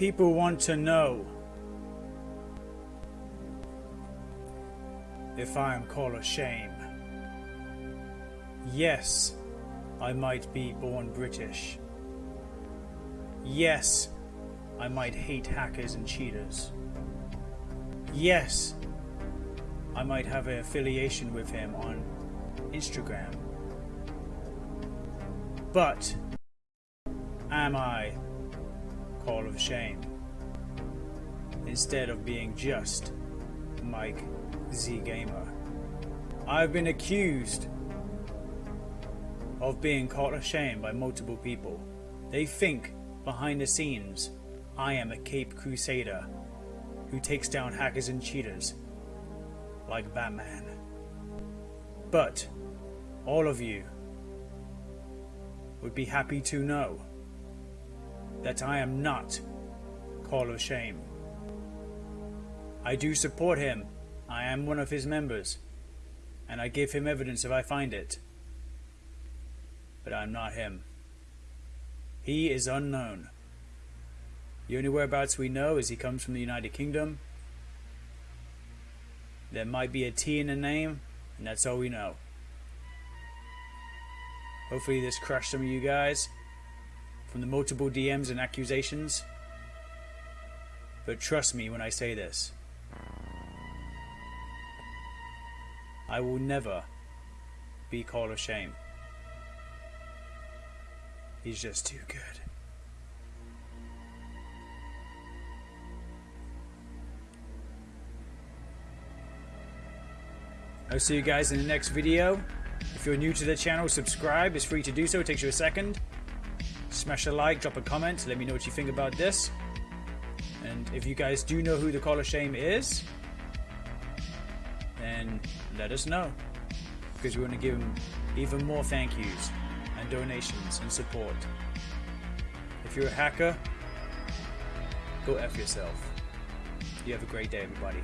People want to know if I am Call of Shame. Yes, I might be born British. Yes, I might hate hackers and cheaters. Yes, I might have an affiliation with him on Instagram. But am I Of Shame? Instead of being just Mike Z Gamer. I've been accused of being Call of Shame by multiple people. They think behind the scenes I am a Cape Crusader who takes down hackers and cheaters like Batman. But all of you would be happy to know that I am not Call of Shame. I do support him. I am one of his members. And I give him evidence if I find it. But I'm not him. He is unknown. The only whereabouts we know is he comes from the United Kingdom. There might be a T in the name, and that's all we know. Hopefully this crushed some of you guys from the multiple DMs and accusations. But trust me when I say this. I will never be Call of Shame. He's just too good. I'll see you guys in the next video. If you're new to the channel, subscribe. It's free to do so. It takes you a second. Smash a like, drop a comment. Let me know what you think about this. And if you guys do know who the Call of Shame is, then let us know. Because we want to give him even more thank yous and donations and support. If you're a hacker, go F yourself. You have a great day, everybody.